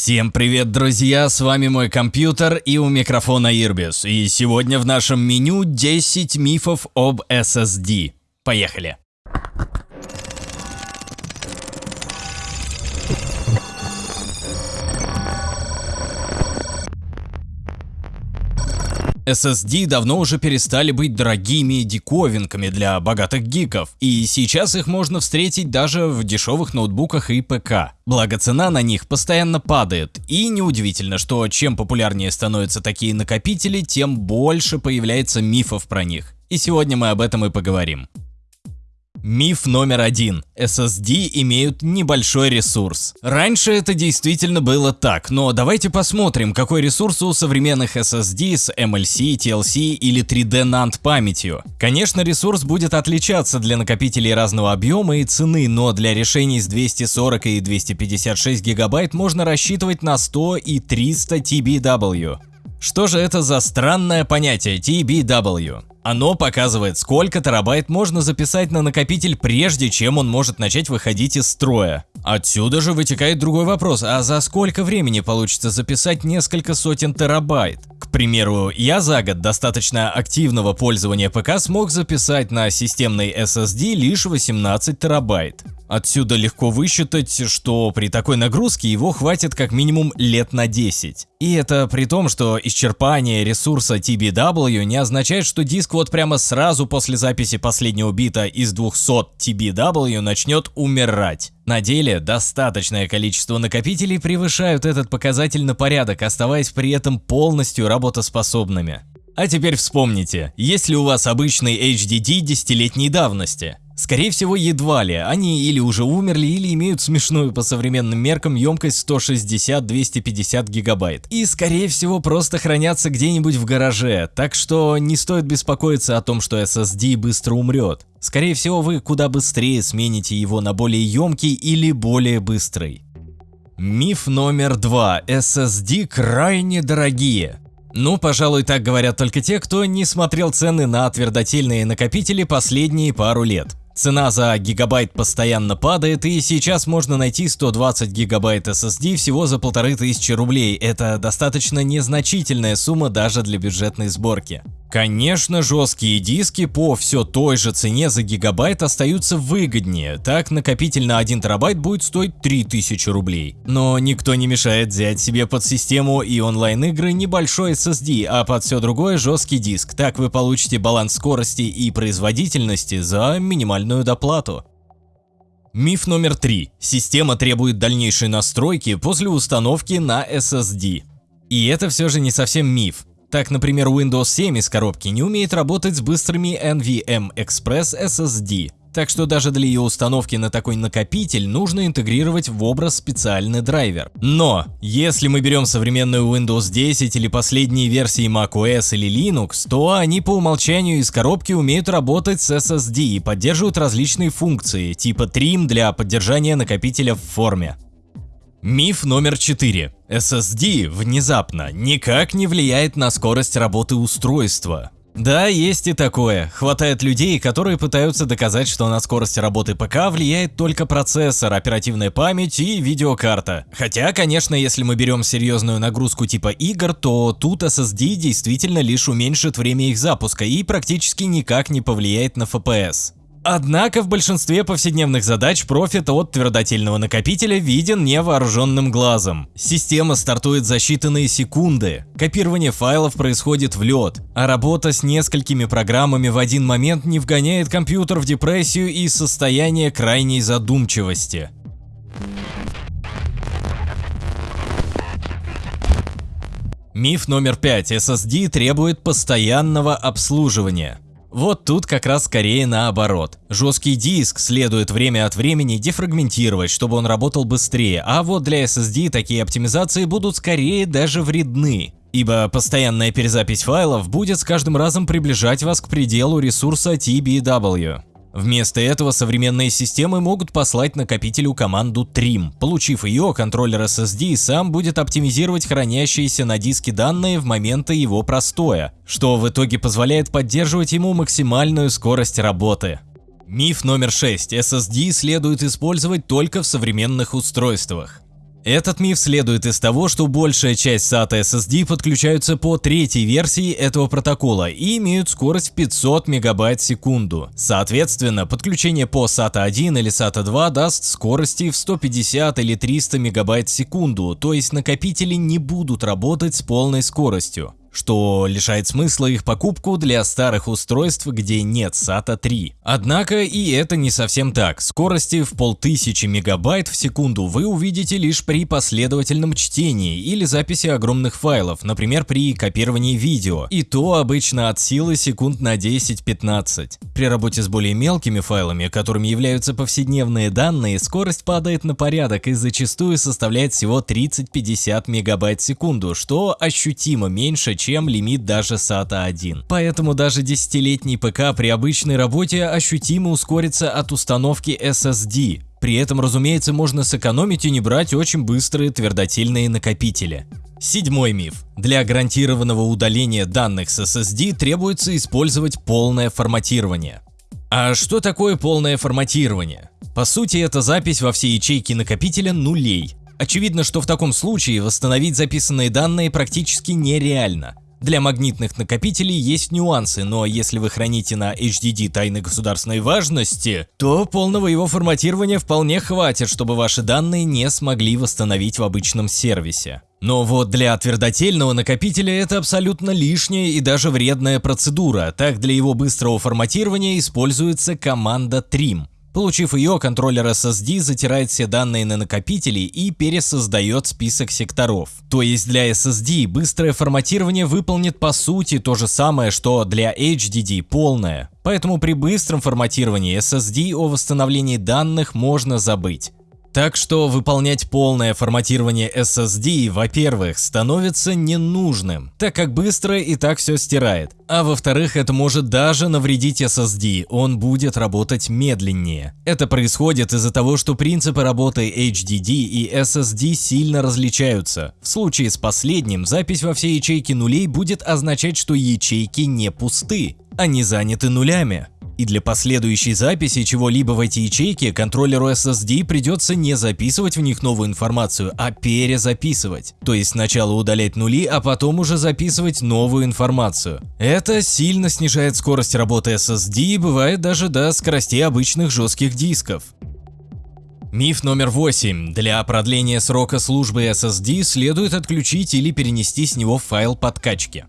Всем привет, друзья! С вами мой компьютер и у микрофона Ирбис. И сегодня в нашем меню 10 мифов об SSD. Поехали! SSD давно уже перестали быть дорогими диковинками для богатых гиков, и сейчас их можно встретить даже в дешевых ноутбуках и ПК. Благо цена на них постоянно падает, и неудивительно, что чем популярнее становятся такие накопители, тем больше появляется мифов про них. И сегодня мы об этом и поговорим. Миф номер один. SSD имеют небольшой ресурс. Раньше это действительно было так, но давайте посмотрим, какой ресурс у современных SSD с MLC, TLC или 3D NAND памятью. Конечно, ресурс будет отличаться для накопителей разного объема и цены, но для решений с 240 и 256 гигабайт можно рассчитывать на 100 и 300 TBW. Что же это за странное понятие TBW? Оно показывает, сколько терабайт можно записать на накопитель, прежде чем он может начать выходить из строя. Отсюда же вытекает другой вопрос, а за сколько времени получится записать несколько сотен терабайт? К примеру, я за год достаточно активного пользования ПК смог записать на системной SSD лишь 18 терабайт. Отсюда легко высчитать, что при такой нагрузке его хватит как минимум лет на 10. И это при том, что исчерпание ресурса TBW не означает, что диск вот прямо сразу после записи последнего бита из 200 TBW начнет умирать. На деле достаточное количество накопителей превышают этот показатель на порядок, оставаясь при этом полностью работоспособными. А теперь вспомните, есть ли у вас обычный HDD десятилетней давности? Скорее всего, едва ли. Они или уже умерли, или имеют смешную по современным меркам емкость 160-250 гигабайт. И скорее всего просто хранятся где-нибудь в гараже, так что не стоит беспокоиться о том, что SSD быстро умрет. Скорее всего, вы куда быстрее смените его на более емкий или более быстрый. Миф номер два. SSD крайне дорогие. Ну, пожалуй, так говорят только те, кто не смотрел цены на твердотельные накопители последние пару лет. Цена за гигабайт постоянно падает, и сейчас можно найти 120 гигабайт SSD всего за 1500 рублей. Это достаточно незначительная сумма даже для бюджетной сборки. Конечно, жесткие диски по все той же цене за гигабайт остаются выгоднее, так накопитель на 1 терабайт будет стоить 3000 рублей. Но никто не мешает взять себе под систему и онлайн игры небольшой SSD, а под все другое жесткий диск, так вы получите баланс скорости и производительности за минимальную доплату. Миф номер три. Система требует дальнейшей настройки после установки на SSD. И это все же не совсем миф. Так, например, Windows 7 из коробки не умеет работать с быстрыми NVMe Express SSD, так что даже для ее установки на такой накопитель нужно интегрировать в образ специальный драйвер. Но, если мы берем современную Windows 10 или последние версии macOS или Linux, то они по умолчанию из коробки умеют работать с SSD и поддерживают различные функции, типа Trim для поддержания накопителя в форме. Миф номер 4. SSD внезапно никак не влияет на скорость работы устройства. Да, есть и такое. Хватает людей, которые пытаются доказать, что на скорость работы ПК влияет только процессор, оперативная память и видеокарта. Хотя, конечно, если мы берем серьезную нагрузку типа игр, то тут SSD действительно лишь уменьшит время их запуска и практически никак не повлияет на FPS. Однако в большинстве повседневных задач профит от твердотельного накопителя виден невооруженным глазом. Система стартует за считанные секунды, копирование файлов происходит в лед, а работа с несколькими программами в один момент не вгоняет компьютер в депрессию и состояние крайней задумчивости. Миф номер 5. SSD требует постоянного обслуживания. Вот тут как раз скорее наоборот. Жесткий диск следует время от времени дефрагментировать, чтобы он работал быстрее, а вот для SSD такие оптимизации будут скорее даже вредны. Ибо постоянная перезапись файлов будет с каждым разом приближать вас к пределу ресурса TBW. Вместо этого современные системы могут послать накопителю команду trim. Получив ее, контроллер SSD сам будет оптимизировать хранящиеся на диске данные в моменты его простоя, что в итоге позволяет поддерживать ему максимальную скорость работы. Миф номер 6. SSD следует использовать только в современных устройствах. Этот миф следует из того, что большая часть SATA SSD подключаются по третьей версии этого протокола и имеют скорость в 500 мегабайт в секунду. Соответственно, подключение по SATA 1 или SATA 2 даст скорости в 150 или 300 мегабайт в секунду, то есть накопители не будут работать с полной скоростью что лишает смысла их покупку для старых устройств, где нет SATA 3. Однако и это не совсем так. Скорости в полтысячи мегабайт в секунду вы увидите лишь при последовательном чтении или записи огромных файлов, например, при копировании видео, и то обычно от силы секунд на 10-15. При работе с более мелкими файлами, которыми являются повседневные данные, скорость падает на порядок и зачастую составляет всего 30-50 мегабайт в секунду, что ощутимо меньше, чем лимит даже SATA 1. Поэтому даже десятилетний ПК при обычной работе ощутимо ускорится от установки SSD. При этом, разумеется, можно сэкономить и не брать очень быстрые твердотельные накопители. Седьмой миф. Для гарантированного удаления данных с SSD требуется использовать полное форматирование. А что такое полное форматирование? По сути, это запись во все ячейки накопителя нулей, Очевидно, что в таком случае восстановить записанные данные практически нереально. Для магнитных накопителей есть нюансы, но если вы храните на HDD тайны государственной важности, то полного его форматирования вполне хватит, чтобы ваши данные не смогли восстановить в обычном сервисе. Но вот для твердотельного накопителя это абсолютно лишняя и даже вредная процедура, так для его быстрого форматирования используется команда trim. Получив ее, контроллер SSD затирает все данные на накопители и пересоздает список секторов. То есть для SSD быстрое форматирование выполнит по сути то же самое, что для HDD полное. Поэтому при быстром форматировании SSD о восстановлении данных можно забыть. Так что выполнять полное форматирование SSD, во-первых, становится ненужным, так как быстро и так все стирает. А во-вторых, это может даже навредить SSD, он будет работать медленнее. Это происходит из-за того, что принципы работы HDD и SSD сильно различаются. В случае с последним, запись во все ячейки нулей будет означать, что ячейки не пусты, они заняты нулями. И для последующей записи чего-либо в эти ячейки контроллеру SSD придется не записывать в них новую информацию, а перезаписывать. То есть сначала удалять нули, а потом уже записывать новую информацию. Это сильно снижает скорость работы SSD и бывает даже до скоростей обычных жестких дисков. Миф номер 8. Для продления срока службы SSD следует отключить или перенести с него файл подкачки.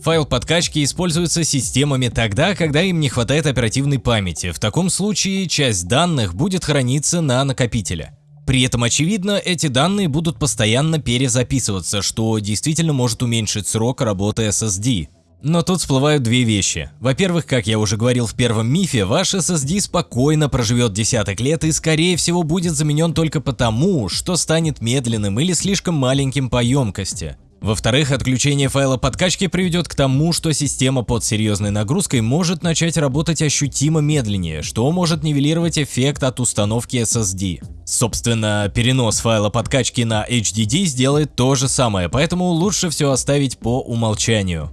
Файл подкачки используется системами тогда, когда им не хватает оперативной памяти. В таком случае часть данных будет храниться на накопителе. При этом, очевидно, эти данные будут постоянно перезаписываться, что действительно может уменьшить срок работы SSD. Но тут всплывают две вещи. Во-первых, как я уже говорил в первом мифе, ваш SSD спокойно проживет десяток лет и скорее всего будет заменен только потому, что станет медленным или слишком маленьким по емкости. Во-вторых, отключение файла подкачки приведет к тому, что система под серьезной нагрузкой может начать работать ощутимо медленнее, что может нивелировать эффект от установки SSD. Собственно, перенос файла подкачки на HDD сделает то же самое, поэтому лучше все оставить по умолчанию.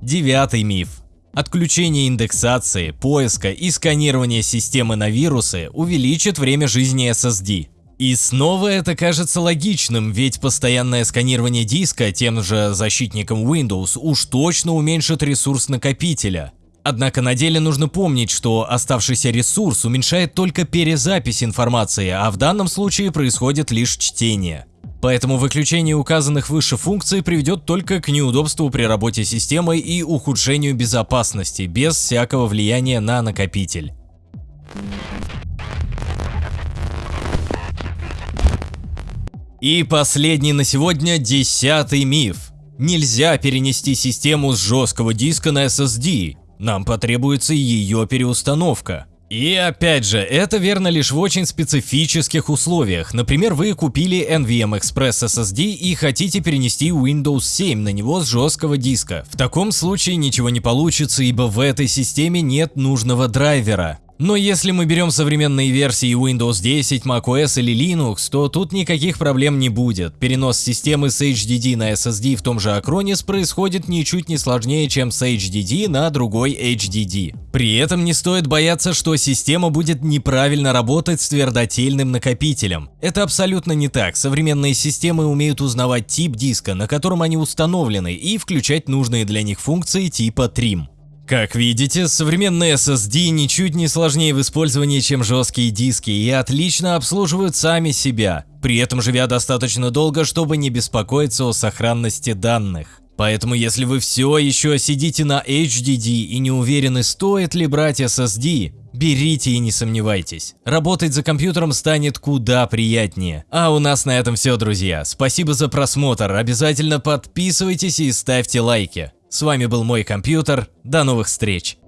Девятый миф. Отключение индексации, поиска и сканирования системы на вирусы увеличит время жизни SSD. И снова это кажется логичным, ведь постоянное сканирование диска тем же защитником Windows уж точно уменьшит ресурс накопителя. Однако на деле нужно помнить, что оставшийся ресурс уменьшает только перезапись информации, а в данном случае происходит лишь чтение. Поэтому выключение указанных выше функций приведет только к неудобству при работе системой и ухудшению безопасности, без всякого влияния на накопитель. И последний на сегодня десятый миф. Нельзя перенести систему с жесткого диска на SSD, нам потребуется ее переустановка. И опять же, это верно лишь в очень специфических условиях. Например, вы купили NVM Express SSD и хотите перенести Windows 7 на него с жесткого диска. В таком случае ничего не получится, ибо в этой системе нет нужного драйвера. Но если мы берем современные версии Windows 10, macOS или Linux, то тут никаких проблем не будет. Перенос системы с HDD на SSD в том же Acronis происходит ничуть не сложнее, чем с HDD на другой HDD. При этом не стоит бояться, что система будет неправильно работать с твердотельным накопителем. Это абсолютно не так. Современные системы умеют узнавать тип диска, на котором они установлены, и включать нужные для них функции типа Trim. Как видите, современные SSD ничуть не сложнее в использовании, чем жесткие диски и отлично обслуживают сами себя, при этом живя достаточно долго, чтобы не беспокоиться о сохранности данных. Поэтому если вы все еще сидите на HDD и не уверены, стоит ли брать SSD, берите и не сомневайтесь. Работать за компьютером станет куда приятнее. А у нас на этом все, друзья. Спасибо за просмотр, обязательно подписывайтесь и ставьте лайки. С вами был мой компьютер, до новых встреч!